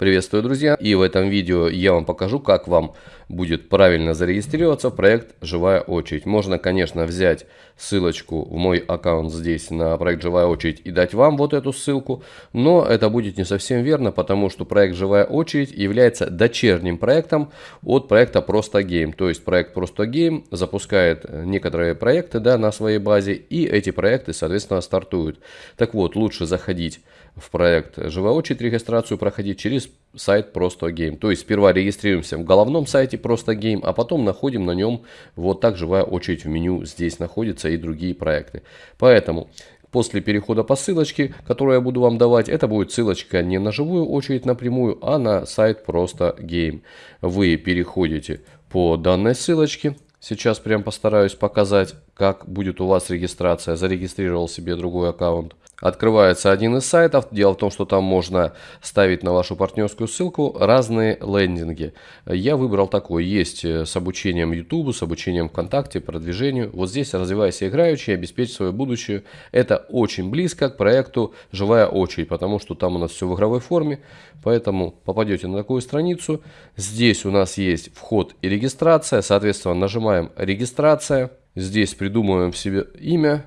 Приветствую, друзья! И в этом видео я вам покажу, как вам будет правильно зарегистрироваться в проект «Живая очередь». Можно, конечно, взять ссылочку в мой аккаунт здесь на проект «Живая очередь» и дать вам вот эту ссылку, но это будет не совсем верно, потому что проект «Живая очередь» является дочерним проектом от проекта «Просто Гейм». То есть проект «Просто Гейм» запускает некоторые проекты да, на своей базе, и эти проекты, соответственно, стартуют. Так вот, лучше заходить в проект «Живая очередь» регистрацию проходить через сайт Просто Game. То есть сперва регистрируемся в головном сайте Просто Game, а потом находим на нем вот так живая очередь в меню. Здесь находятся и другие проекты. Поэтому после перехода по ссылочке, которую я буду вам давать, это будет ссылочка не на живую очередь напрямую, а на сайт Просто Game. Вы переходите по данной ссылочке. Сейчас прям постараюсь показать, как будет у вас регистрация. Зарегистрировал себе другой аккаунт. Открывается один из сайтов. Дело в том, что там можно ставить на вашу партнерскую ссылку разные лендинги. Я выбрал такой. Есть э, с обучением YouTube, с обучением ВКонтакте, продвижению. Вот здесь развивайся играючи, обеспечь свое будущее. Это очень близко к проекту «Живая очередь», потому что там у нас все в игровой форме. Поэтому попадете на такую страницу. Здесь у нас есть вход и регистрация. Соответственно, нажимаем «Регистрация». Здесь придумываем себе имя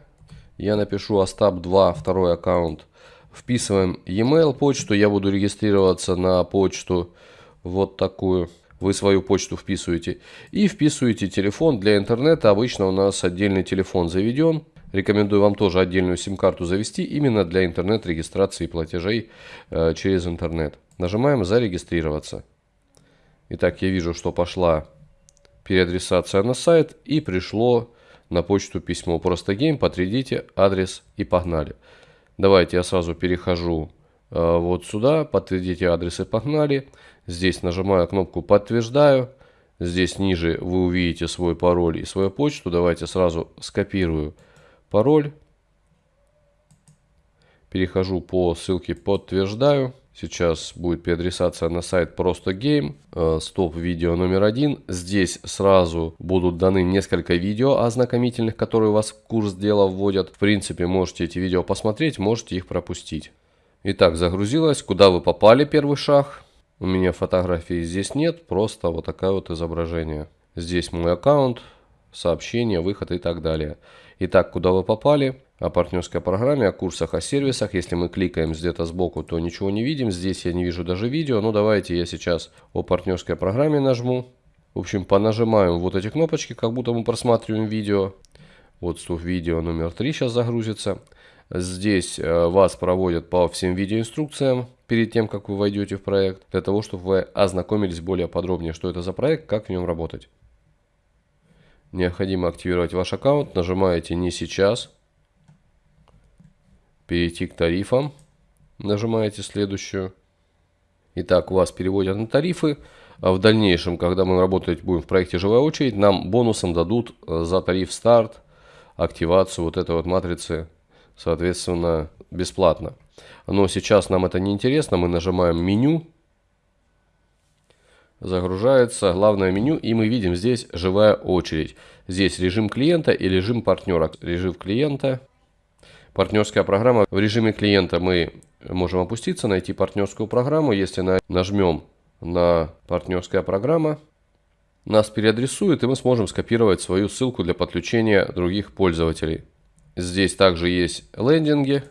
я напишу Остап 2, второй аккаунт. Вписываем e-mail почту, я буду регистрироваться на почту вот такую. Вы свою почту вписываете. И вписываете телефон для интернета. Обычно у нас отдельный телефон заведен. Рекомендую вам тоже отдельную сим-карту завести именно для интернет-регистрации платежей э, через интернет. Нажимаем «Зарегистрироваться». Итак, я вижу, что пошла переадресация на сайт и пришло на почту письмо. Просто Game, подтвердите адрес и погнали. Давайте я сразу перехожу э, вот сюда, подтвердите адрес и погнали. Здесь нажимаю кнопку подтверждаю. Здесь ниже вы увидите свой пароль и свою почту. Давайте сразу скопирую пароль. Перехожу по ссылке подтверждаю. Сейчас будет переадресация на сайт Просто Game. Э, стоп видео номер один. Здесь сразу будут даны несколько видео ознакомительных, которые вас в курс дела вводят. В принципе, можете эти видео посмотреть, можете их пропустить. Итак, загрузилось. Куда вы попали первый шаг? У меня фотографии здесь нет, просто вот такое вот изображение. Здесь мой аккаунт, сообщения, выход и так далее. Итак, куда вы попали? О партнерской программе, о курсах, о сервисах. Если мы кликаем где-то сбоку, то ничего не видим. Здесь я не вижу даже видео. Но давайте я сейчас о партнерской программе нажму. В общем, понажимаем вот эти кнопочки, как будто мы просматриваем видео. Вот стоп видео номер 3 сейчас загрузится. Здесь э, вас проводят по всем видеоинструкциям перед тем, как вы войдете в проект, для того, чтобы вы ознакомились более подробнее, что это за проект, как в нем работать. Необходимо активировать ваш аккаунт, нажимаете «Не сейчас», перейти к тарифам. Нажимаете следующую. Итак, вас переводят на тарифы. А в дальнейшем, когда мы работать будем в проекте «Живая очередь», нам бонусом дадут э, за тариф старт, активацию вот этой вот матрицы, соответственно, бесплатно. Но сейчас нам это не интересно. Мы нажимаем меню. Загружается главное меню, и мы видим здесь «Живая очередь». Здесь режим клиента и режим партнера. Режим клиента – Партнерская программа. В режиме клиента мы можем опуститься, найти партнерскую программу. Если нажмем на партнерская программа, нас переадресует, и мы сможем скопировать свою ссылку для подключения других пользователей. Здесь также есть лендинги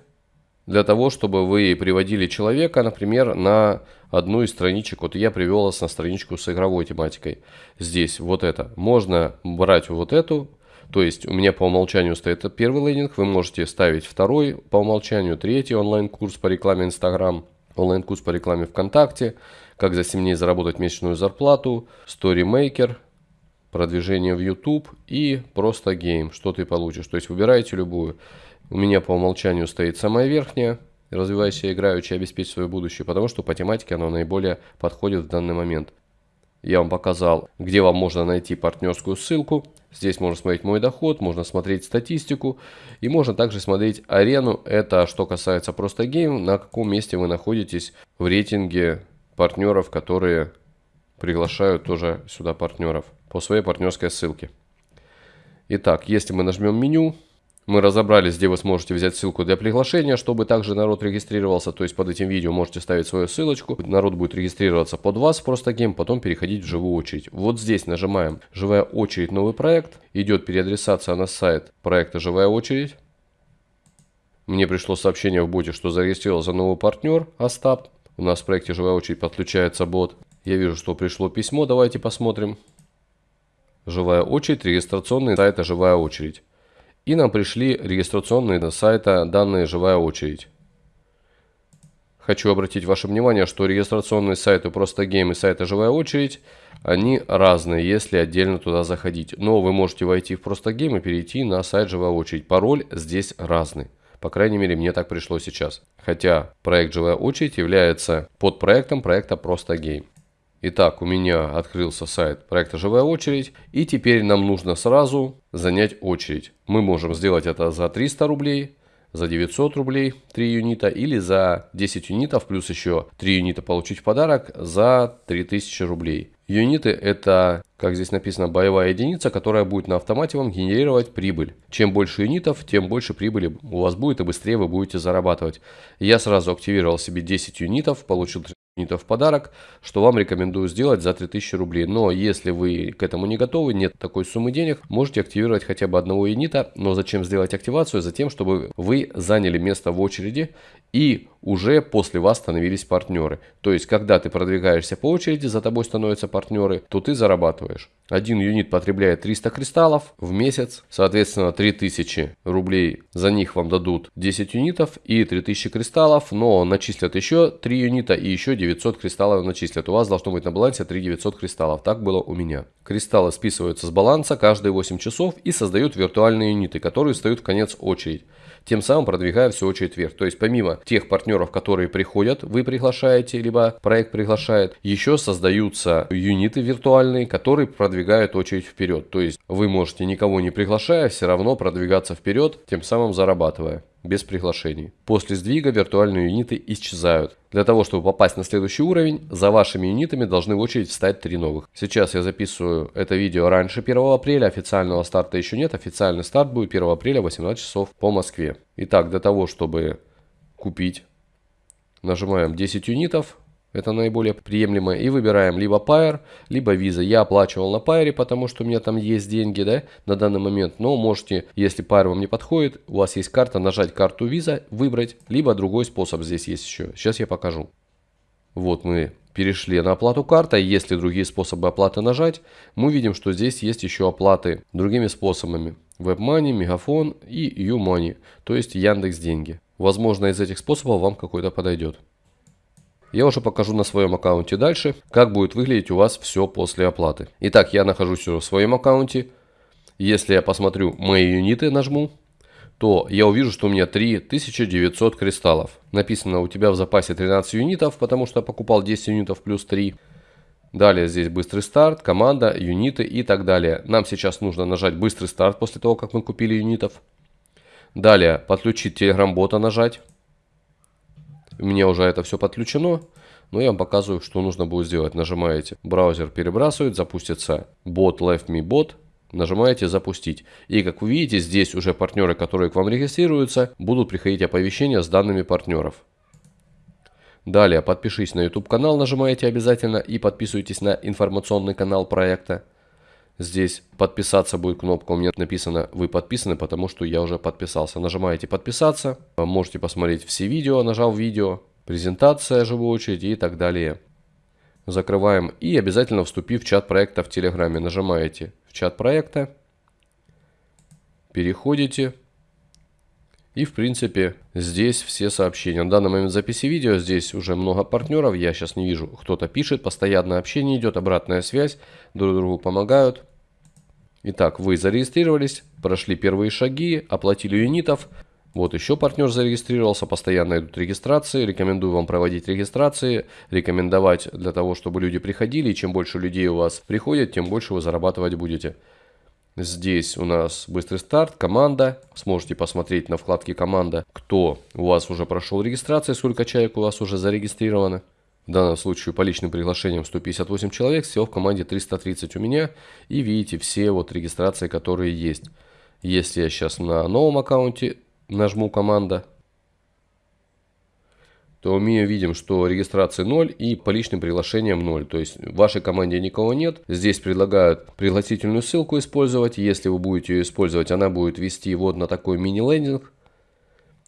для того, чтобы вы приводили человека, например, на одну из страничек. Вот я привел вас на страничку с игровой тематикой. Здесь вот это. Можно брать вот эту то есть у меня по умолчанию стоит первый лендинг, вы можете ставить второй по умолчанию, третий онлайн-курс по рекламе Instagram, онлайн-курс по рекламе ВКонтакте, как за 7 дней заработать месячную зарплату, StoryMaker, продвижение в YouTube и просто Game, что ты получишь. То есть выбираете любую. У меня по умолчанию стоит самая верхняя, развивайся играючи, обеспечь свое будущее, потому что по тематике оно наиболее подходит в данный момент. Я вам показал, где вам можно найти партнерскую ссылку. Здесь можно смотреть мой доход, можно смотреть статистику и можно также смотреть арену. Это что касается просто Game, на каком месте вы находитесь в рейтинге партнеров, которые приглашают тоже сюда партнеров по своей партнерской ссылке. Итак, если мы нажмем меню, Мы разобрались, где вы сможете взять ссылку для приглашения, чтобы также народ регистрировался. То есть под этим видео можете ставить свою ссылочку. Народ будет регистрироваться под вас просто гейм, потом переходить в живую очередь. Вот здесь нажимаем «Живая очередь. Новый проект». Идет переадресация на сайт проекта «Живая очередь». Мне пришло сообщение в боте, что зарегистрировался новый партнер Остап. У нас в проекте «Живая очередь» подключается бот. Я вижу, что пришло письмо. Давайте посмотрим. Живая очередь, регистрационный сайт «Живая очередь». И нам пришли регистрационные на сайта данные «Живая очередь». Хочу обратить ваше внимание, что регистрационные сайты просто Game и сайты «Живая очередь» они разные, если отдельно туда заходить. Но вы можете войти в просто Game и перейти на сайт «Живая очередь». Пароль здесь разный. По крайней мере, мне так пришло сейчас. Хотя проект «Живая очередь» является подпроектом проекта «Просто гейм». Итак, у меня открылся сайт проекта «Живая очередь». И теперь нам нужно сразу занять очередь. Мы можем сделать это за 300 рублей, за 900 рублей 3 юнита или за 10 юнитов плюс еще 3 юнита получить в подарок за 3000 рублей. Юниты это, как здесь написано, боевая единица, которая будет на автомате вам генерировать прибыль. Чем больше юнитов, тем больше прибыли у вас будет и быстрее вы будете зарабатывать. Я сразу активировал себе 10 юнитов, получил юнитов в подарок, что вам рекомендую сделать за 3000 рублей. Но если вы к этому не готовы, нет такой суммы денег, можете активировать хотя бы одного юнита. Но зачем сделать активацию? Затем, чтобы вы заняли место в очереди и уже после вас становились партнеры. То есть, когда ты продвигаешься по очереди, за тобой становятся партнеры, то ты зарабатываешь. Один юнит потребляет 300 кристаллов в месяц, соответственно 3000 рублей за них вам дадут 10 юнитов и 3000 кристаллов, но начислят еще 3 юнита и еще 900 кристаллов начислят. У вас должно быть на балансе 3900 кристаллов, так было у меня. Кристаллы списываются с баланса каждые 8 часов и создают виртуальные юниты, которые встают в конец очередь тем самым продвигая всю очередь вверх. То есть помимо тех партнеров, которые приходят, вы приглашаете, либо проект приглашает, еще создаются юниты виртуальные, которые продвигают очередь вперед. То есть вы можете никого не приглашая, все равно продвигаться вперед, тем самым зарабатывая без приглашений. После сдвига виртуальные юниты исчезают. Для того, чтобы попасть на следующий уровень, за вашими юнитами должны в очередь встать три новых. Сейчас я записываю это видео раньше 1 апреля, официального старта еще нет. Официальный старт будет 1 апреля 18 часов по Москве. Итак, для того, чтобы купить, нажимаем 10 юнитов, это наиболее приемлемо. И выбираем либо Pair, либо Visa. Я оплачивал на Pair, потому что у меня там есть деньги да, на данный момент. Но можете, если Pair вам не подходит, у вас есть карта, нажать карту Visa, выбрать. Либо другой способ здесь есть еще. Сейчас я покажу. Вот мы перешли на оплату картой. Если другие способы оплаты нажать, мы видим, что здесь есть еще оплаты другими способами. WebMoney, Мегафон и YouMoney, то есть Яндекс Деньги. Возможно, из этих способов вам какой-то подойдет. Я уже покажу на своем аккаунте дальше, как будет выглядеть у вас все после оплаты. Итак, я нахожусь в своем аккаунте. Если я посмотрю мои юниты, нажму, то я увижу, что у меня 3900 кристаллов. Написано у тебя в запасе 13 юнитов, потому что я покупал 10 юнитов плюс 3. Далее здесь быстрый старт, команда, юниты и так далее. Нам сейчас нужно нажать быстрый старт после того, как мы купили юнитов. Далее подключить телеграм-бота нажать. У меня уже это все подключено. Но я вам показываю, что нужно будет сделать. Нажимаете, браузер перебрасывает, запустится бот Left Me Bot. Нажимаете запустить. И как вы видите, здесь уже партнеры, которые к вам регистрируются, будут приходить оповещения с данными партнеров. Далее подпишись на YouTube канал, нажимаете обязательно и подписывайтесь на информационный канал проекта. Здесь подписаться будет кнопка, у меня написано вы подписаны, потому что я уже подписался. Нажимаете подписаться, можете посмотреть все видео, нажал видео, презентация живой очереди и так далее. Закрываем и обязательно вступив в чат проекта в Телеграме. Нажимаете в чат проекта, переходите и в принципе здесь все сообщения. На данный момент записи видео здесь уже много партнеров. Я сейчас не вижу, кто-то пишет. Постоянное общение идет, обратная связь. Друг другу помогают. Итак, вы зарегистрировались, прошли первые шаги, оплатили юнитов. Вот еще партнер зарегистрировался, постоянно идут регистрации. Рекомендую вам проводить регистрации, рекомендовать для того, чтобы люди приходили. И чем больше людей у вас приходит, тем больше вы зарабатывать будете. Здесь у нас быстрый старт, команда. Сможете посмотреть на вкладке команда, кто у вас уже прошел регистрацию, сколько человек у вас уже зарегистрировано. В данном случае по личным приглашениям 158 человек, всего в команде 330 у меня. И видите все вот регистрации, которые есть. Если я сейчас на новом аккаунте нажму команда, то мы видим, что регистрации 0 и по личным приглашениям 0. То есть в вашей команде никого нет. Здесь предлагают пригласительную ссылку использовать. Если вы будете ее использовать, она будет вести вот на такой мини-лендинг,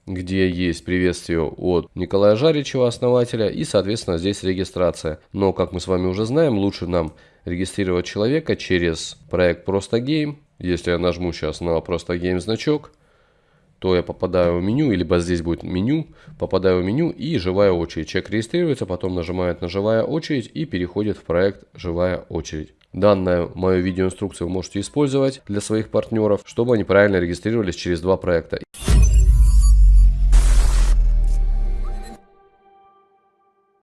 где есть приветствие от Николая Жаричева, основателя, и, соответственно, здесь регистрация. Но, как мы с вами уже знаем, лучше нам регистрировать человека через проект Просто Game. Если я нажму сейчас на Просто Game значок, то я попадаю в меню, либо здесь будет меню, попадаю в меню и живая очередь. Человек регистрируется, потом нажимает на живая очередь и переходит в проект живая очередь. Данное мою видеоинструкцию вы можете использовать для своих партнеров, чтобы они правильно регистрировались через два проекта.